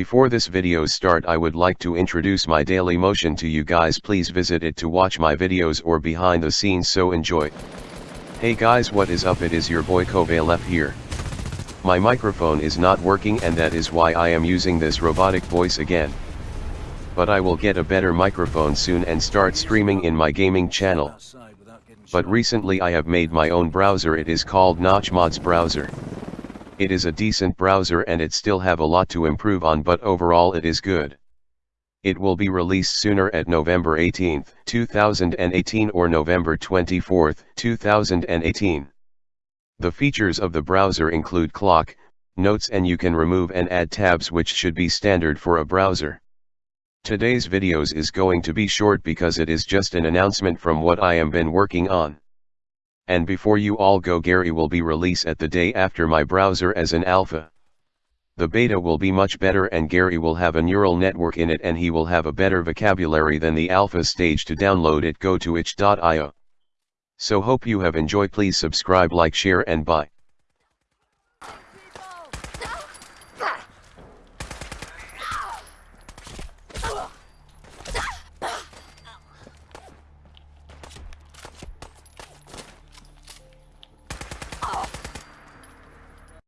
Before this videos start I would like to introduce my Daily Motion to you guys please visit it to watch my videos or behind the scenes so enjoy. Hey guys what is up it is your boy Kovalef here. My microphone is not working and that is why I am using this robotic voice again. But I will get a better microphone soon and start streaming in my gaming channel. But recently I have made my own browser it is called Notch Mods browser. It is a decent browser and it still have a lot to improve on but overall it is good. It will be released sooner at November 18, 2018 or November 24, 2018. The features of the browser include clock, notes and you can remove and add tabs which should be standard for a browser. Today's videos is going to be short because it is just an announcement from what I am been working on. And before you all go Gary will be release at the day after my browser as an alpha. The beta will be much better and Gary will have a neural network in it and he will have a better vocabulary than the alpha stage to download it go to itch.io. So hope you have enjoyed please subscribe like share and bye.